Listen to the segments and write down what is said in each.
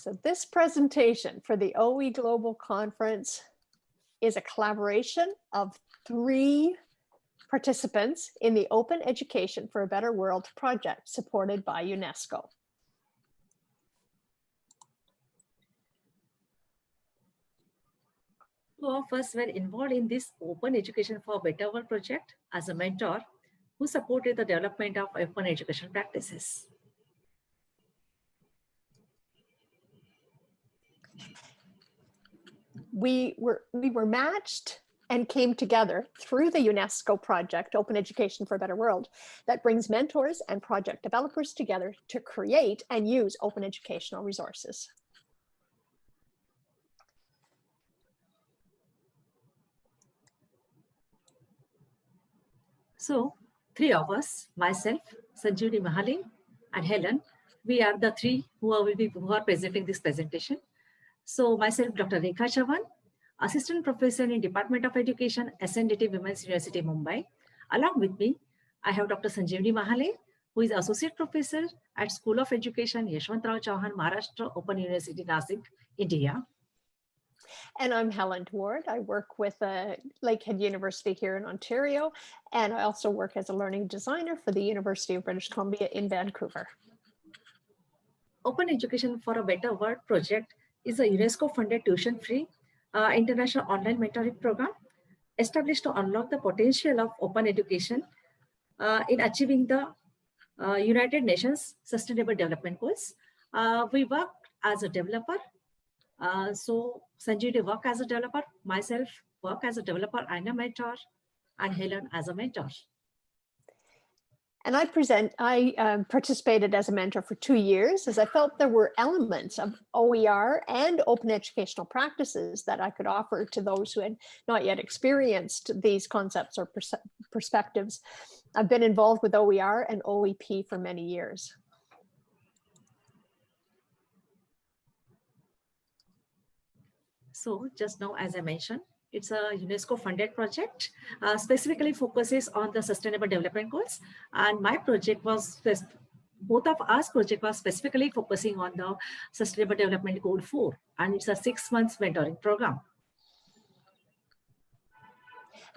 So this presentation for the OE Global Conference is a collaboration of three participants in the Open Education for a Better World project supported by UNESCO. Two of us were involved in this Open Education for a Better World project as a mentor who supported the development of open education practices. We were, we were matched and came together through the UNESCO project, Open Education for a Better World, that brings mentors and project developers together to create and use open educational resources. So three of us, myself, Sanjeevani Mahale, and Helen, we are the three who are, will be, who are presenting this presentation. So myself, Dr. Rekha Chavan, Assistant Professor in Department of Education, SNDT Women's University, Mumbai. Along with me, I have Dr. Sanjeevani Mahale, who is Associate Professor at School of Education, Yashwantrao Chavan, Maharashtra Open University, Nasik, India. And I'm Helen Ward. I work with uh, Lakehead University here in Ontario, and I also work as a learning designer for the University of British Columbia in Vancouver. Open Education for a Better World project is a UNESCO-funded tuition-free uh, international online mentoring program established to unlock the potential of open education uh, in achieving the uh, United Nations Sustainable Development Goals. Uh, we work as a developer uh, so Sanjay work as a developer, myself work as a developer and a mentor, and Helen as a mentor. And I present, I um, participated as a mentor for two years as I felt there were elements of OER and open educational practices that I could offer to those who had not yet experienced these concepts or pers perspectives. I've been involved with OER and OEP for many years. So just now, as I mentioned, it's a UNESCO funded project, uh, specifically focuses on the sustainable development goals. And my project was, both of us project was specifically focusing on the sustainable development goal four, and it's a six months mentoring program.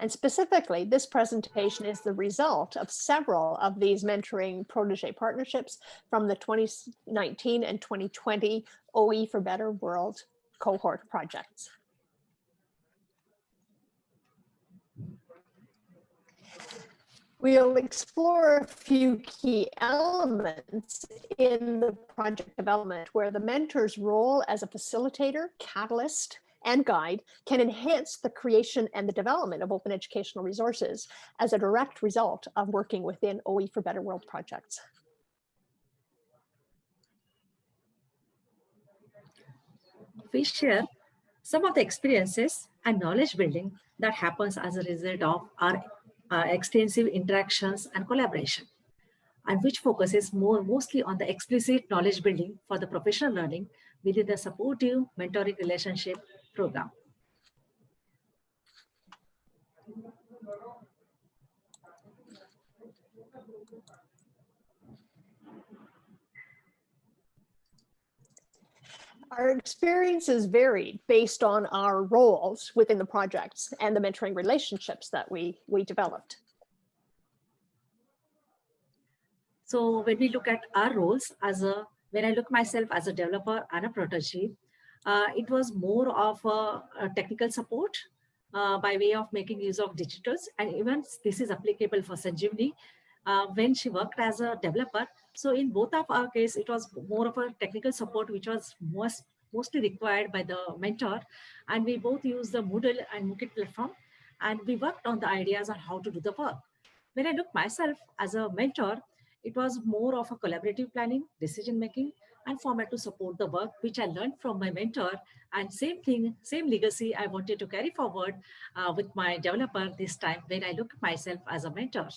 And specifically, this presentation is the result of several of these mentoring protege partnerships from the 2019 and 2020 OE for Better World cohort projects. We'll explore a few key elements in the project development where the mentor's role as a facilitator, catalyst, and guide can enhance the creation and the development of open educational resources as a direct result of working within OE for Better World projects. we share some of the experiences and knowledge building that happens as a result of our uh, extensive interactions and collaboration and which focuses more mostly on the explicit knowledge building for the professional learning within the supportive mentoring relationship program. Our experiences varied based on our roles within the projects and the mentoring relationships that we, we developed. So when we look at our roles as a, when I look myself as a developer and a protege, uh, it was more of a, a technical support uh, by way of making use of digitals. And even this is applicable for Sanjeevani uh, when she worked as a developer. So in both of our case, it was more of a technical support, which was most mostly required by the mentor. And we both used the Moodle and Mookit platform. And we worked on the ideas on how to do the work. When I look myself as a mentor, it was more of a collaborative planning, decision making, and format to support the work which I learned from my mentor. And same thing, same legacy I wanted to carry forward uh, with my developer this time when I look at myself as a mentor.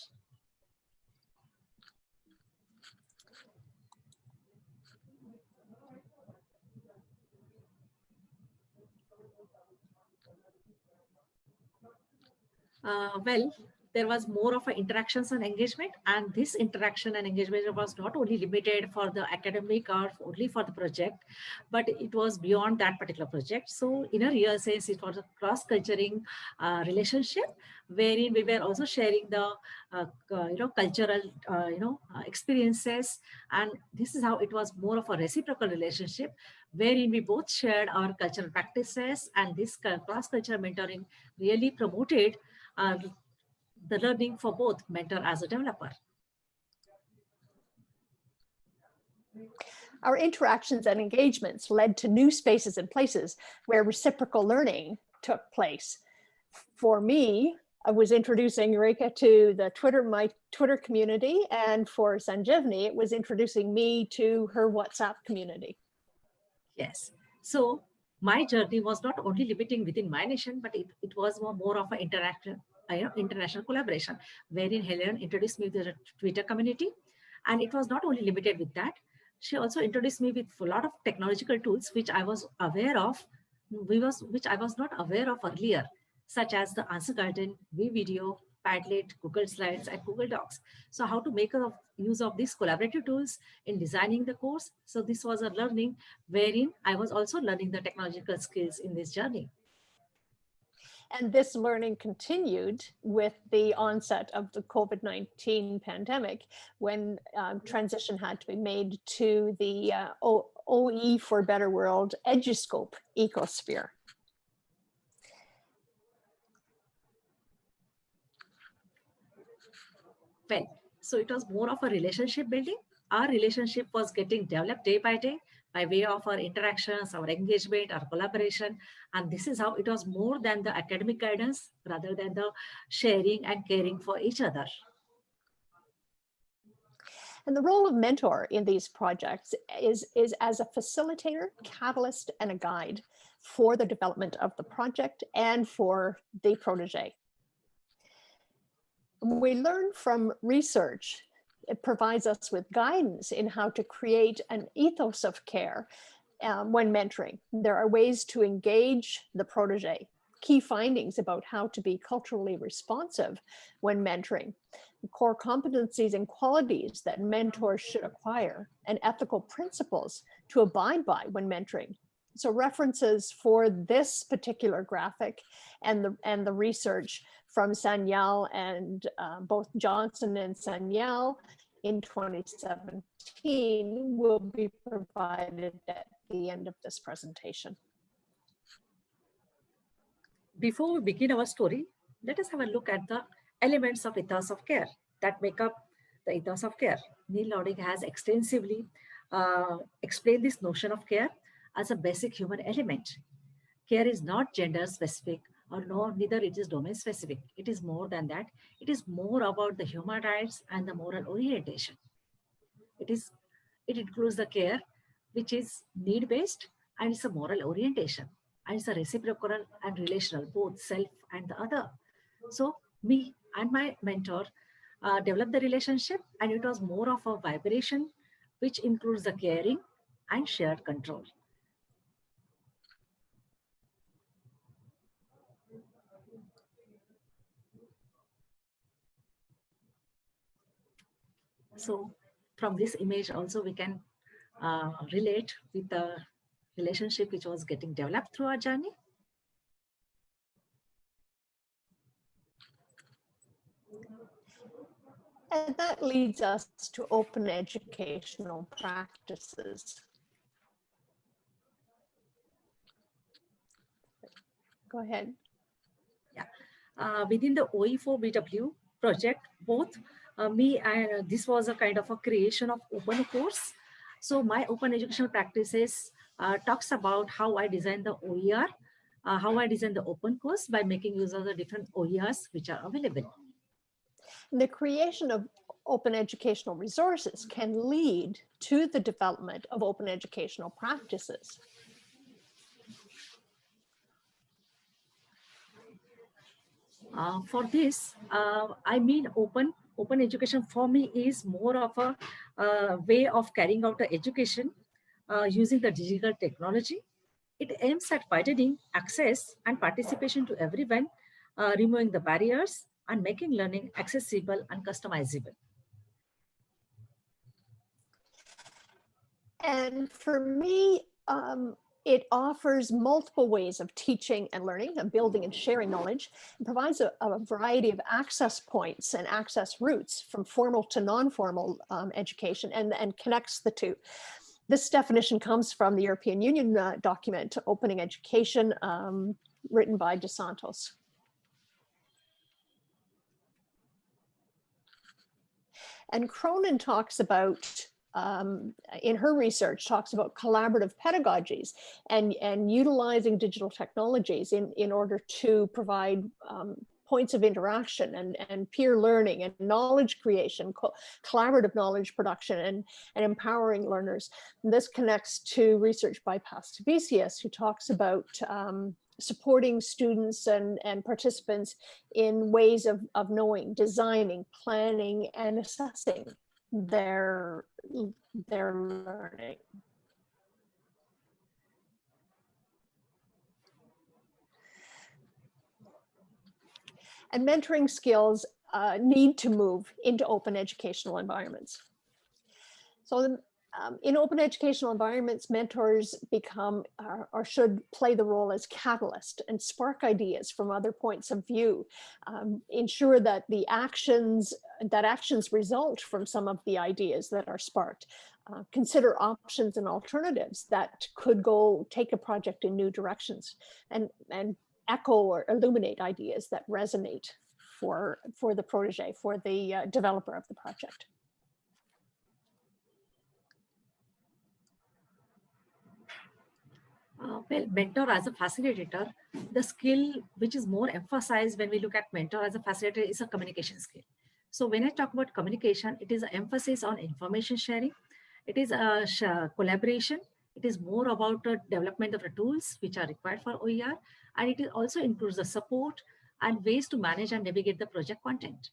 Uh, well, there was more of interactions and engagement and this interaction and engagement was not only limited for the academic or only for the project but it was beyond that particular project. So in a real sense it was a cross-culturing uh, relationship wherein we were also sharing the uh, uh, you know cultural uh, you know uh, experiences. And this is how it was more of a reciprocal relationship wherein we both shared our cultural practices and this cross-cultural mentoring really promoted uh, the learning for both mentor as a developer. Our interactions and engagements led to new spaces and places where reciprocal learning took place. For me, I was introducing Rekha to the Twitter, my Twitter community, and for Sanjeevani, it was introducing me to her WhatsApp community. Yes. So my journey was not only limiting within my nation, but it, it was more, more of an interaction uh, know, international collaboration, wherein Helen introduced me to the Twitter community. And it was not only limited with that, she also introduced me with a lot of technological tools, which I was aware of, we was, which I was not aware of earlier, such as the Answer Garden, WeVideo, Padlet, Google Slides, and Google Docs. So how to make a use of these collaborative tools in designing the course. So this was a learning wherein I was also learning the technological skills in this journey. And this learning continued with the onset of the COVID-19 pandemic when um, transition had to be made to the uh, OE for Better World EduScope ecosphere. Well, so it was more of a relationship building. Our relationship was getting developed day by day by way of our interactions, our engagement, our collaboration. And this is how it was more than the academic guidance rather than the sharing and caring for each other. And the role of mentor in these projects is, is as a facilitator, catalyst, and a guide for the development of the project and for the protege. We learn from research it provides us with guidance in how to create an ethos of care um, when mentoring. There are ways to engage the protege, key findings about how to be culturally responsive when mentoring, core competencies and qualities that mentors should acquire, and ethical principles to abide by when mentoring. So references for this particular graphic and the, and the research from Sanyal and uh, both Johnson and Sanyal in 2017 will be provided at the end of this presentation. Before we begin our story, let us have a look at the elements of ethos of care that make up the ethos of care. Nel Noddings has extensively uh, explained this notion of care as a basic human element. Care is not gender specific or no, neither it is domain specific. It is more than that. It is more about the human rights and the moral orientation. It is, it includes the care, which is need-based and it's a moral orientation and it's a reciprocal and relational, both self and the other. So me and my mentor uh, developed the relationship and it was more of a vibration, which includes the caring and shared control. So from this image also we can uh, relate with the relationship which was getting developed through our journey. And that leads us to open educational practices. Go ahead. Yeah, uh, within the OE4BW project, both uh, me, I, this was a kind of a creation of open course. So my open educational practices uh, talks about how I design the OER, uh, how I design the open course by making use of the different OERs which are available. The creation of open educational resources can lead to the development of open educational practices. Uh, for this, uh, I mean open open education for me is more of a uh, way of carrying out the education uh, using the digital technology. It aims at widening access and participation to everyone, uh, removing the barriers and making learning accessible and customizable. And for me, um, it offers multiple ways of teaching and learning and building and sharing knowledge and provides a, a variety of access points and access routes from formal to non-formal um, education and, and connects the two. This definition comes from the European Union uh, document, Opening Education, um, written by Dos Santos. And Cronin talks about um, in her research talks about collaborative pedagogies and, and utilizing digital technologies in, in order to provide um, points of interaction and, and peer learning and knowledge creation, co collaborative knowledge production and, and empowering learners. And this connects to research by Pastavicius, who talks about um, supporting students and, and participants in ways of, of knowing, designing, planning, and assessing their their learning. And mentoring skills uh, need to move into open educational environments. So the, um, in open educational environments, mentors become or, or, should play the role as catalyst and spark ideas from other points of view, um, ensure that the actions, that actions result from some of the ideas that are sparked. Uh, consider options and alternatives that could go take a project in new directions and, and echo or illuminate ideas that resonate for, for the protege, for the uh, developer of the project. Uh, well, mentor as a facilitator, the skill which is more emphasized when we look at mentor as a facilitator is a communication skill. So when I talk about communication, it is an emphasis on information sharing. It is a collaboration. It is more about the development of the tools which are required for OER. And it also includes the support and ways to manage and navigate the project content.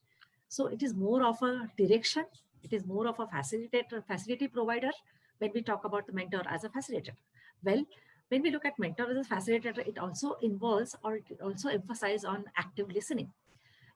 So it is more of a direction. It is more of a facilitator, facility provider when we talk about the mentor as a facilitator. Well, when we look at mentor as a facilitator, it also involves or it also emphasizes on active listening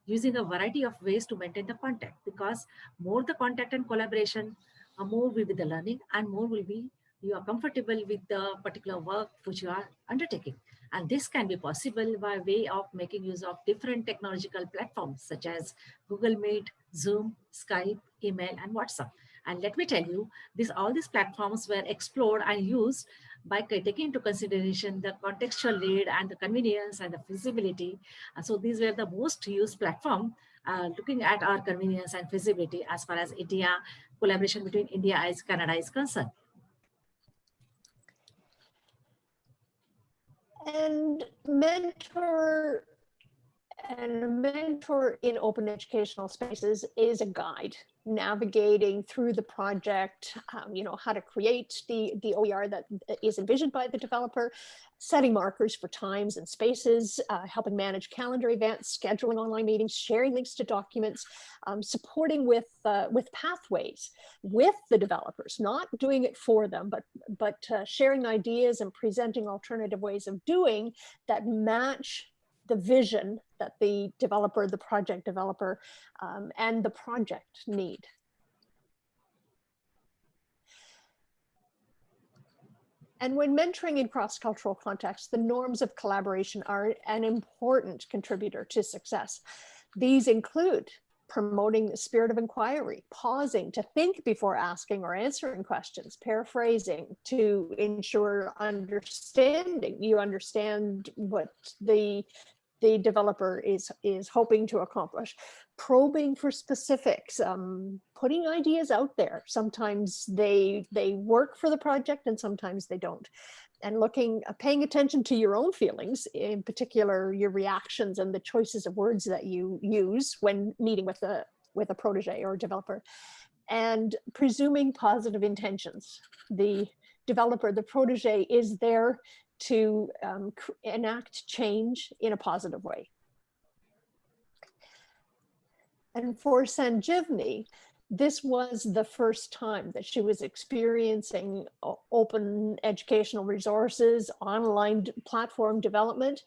using a variety of ways to maintain the contact because more the contact and collaboration, uh, more will be the learning and more will be you are comfortable with the particular work which you are undertaking. And this can be possible by way of making use of different technological platforms such as Google Meet, Zoom, Skype, email, and WhatsApp. And let me tell you, this all these platforms were explored and used by taking into consideration the contextual need and the convenience and the feasibility. And so these were the most used platform uh, looking at our convenience and feasibility as far as India collaboration between India and Canada is concerned. And mentor and a mentor in open educational spaces is a guide navigating through the project, um, you know, how to create the, the OER that is envisioned by the developer, setting markers for times and spaces, uh, helping manage calendar events, scheduling online meetings, sharing links to documents, um, supporting with, uh, with pathways with the developers, not doing it for them, but, but uh, sharing ideas and presenting alternative ways of doing that match the vision that the developer, the project developer, um, and the project need. And when mentoring in cross-cultural contexts, the norms of collaboration are an important contributor to success. These include promoting the spirit of inquiry, pausing to think before asking or answering questions, paraphrasing to ensure understanding. You understand what the the developer is is hoping to accomplish. Probing for specifics um, putting ideas out there. Sometimes they they work for the project and sometimes they don't. And looking uh, paying attention to your own feelings in particular your reactions and the choices of words that you use when meeting with a with a protege or developer. And presuming positive intentions. The developer the protege is there to um, enact change in a positive way. And for Sanjeevani, this was the first time that she was experiencing open educational resources, online platform development,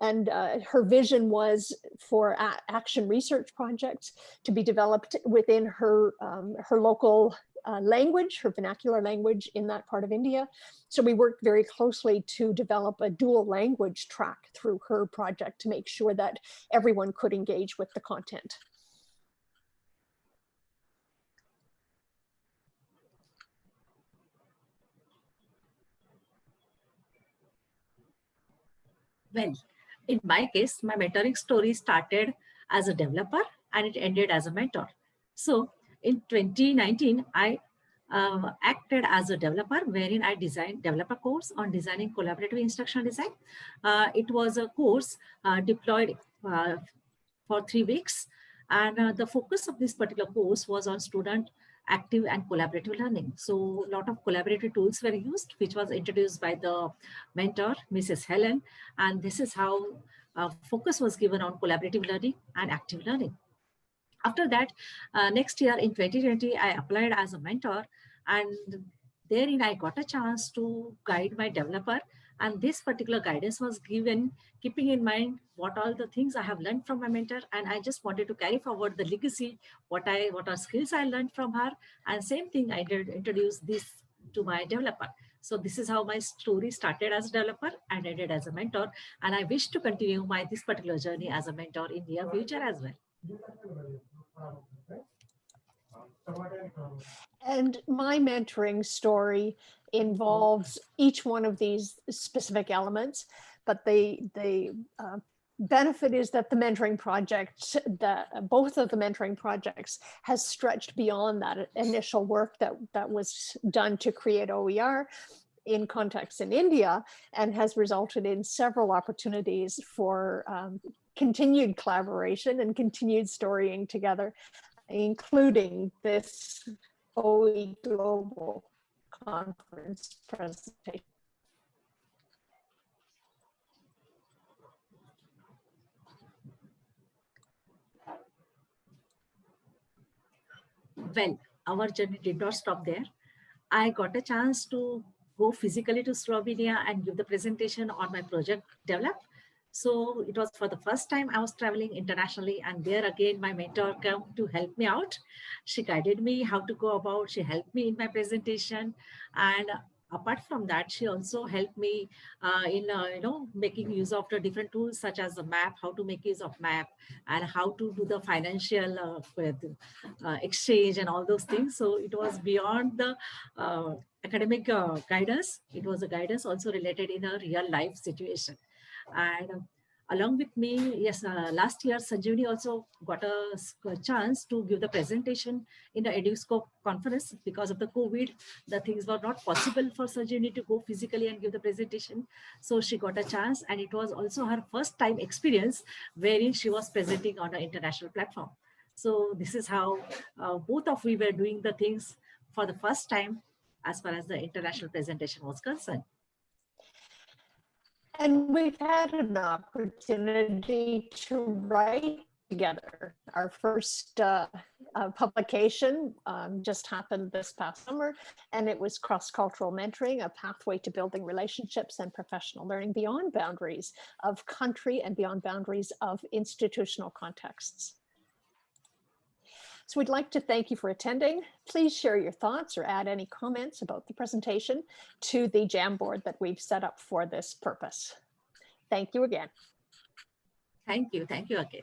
And uh, her vision was for action research projects to be developed within her, um, her local uh, language, her vernacular language in that part of India. So we worked very closely to develop a dual language track through her project to make sure that everyone could engage with the content. Well, in my case, my mentoring story started as a developer and it ended as a mentor. So in 2019, I uh, acted as a developer wherein I designed developer course on designing collaborative instructional design. Uh, it was a course uh, deployed uh, for three weeks. And uh, the focus of this particular course was on student active and collaborative learning. So a lot of collaborative tools were used, which was introduced by the mentor, Mrs. Helen. And this is how uh, focus was given on collaborative learning and active learning. After that, uh, next year in 2020, I applied as a mentor and therein I got a chance to guide my developer and this particular guidance was given keeping in mind what all the things I have learned from my mentor. And I just wanted to carry forward the legacy, what I what are skills I learned from her. And same thing, I did introduce this to my developer. So this is how my story started as a developer and ended as a mentor. And I wish to continue my this particular journey as a mentor in the near future as well. And my mentoring story involves each one of these specific elements, but the, the uh, benefit is that the mentoring project, that both of the mentoring projects has stretched beyond that initial work that, that was done to create OER in context in India and has resulted in several opportunities for um, continued collaboration and continued storying together, including this OE Global conference presentation. Well, our journey did not stop there. I got a chance to go physically to Slovenia and give the presentation on my project develop. So it was for the first time I was traveling internationally and there again, my mentor came to help me out. She guided me how to go about, she helped me in my presentation. And apart from that, she also helped me uh, in, uh, you know, making use of the different tools such as the map, how to make use of map and how to do the financial uh, uh exchange and all those things. So it was beyond the uh, academic uh, guidance. It was a guidance also related in a real life situation. And along with me, yes, uh, last year Sanjeevani also got a, chance to give the presentation in the EduScope conference because of the COVID. The things were not possible for Sanjeevani to go physically and give the presentation. So she got a chance and it was also her first time experience wherein she was presenting on an international platform. So this is how uh, both of we were doing the things for the first time as far as the international presentation was concerned. And we've had an opportunity to write together. Our first uh, uh, publication um, just happened this past summer, and it was Cross-Cultural Mentoring, a pathway to building relationships and professional learning beyond boundaries of country and beyond boundaries of institutional contexts. So we'd like to thank you for attending. Please share your thoughts or add any comments about the presentation to the Jamboard that we've set up for this purpose. Thank you again. Thank you. Thank you again.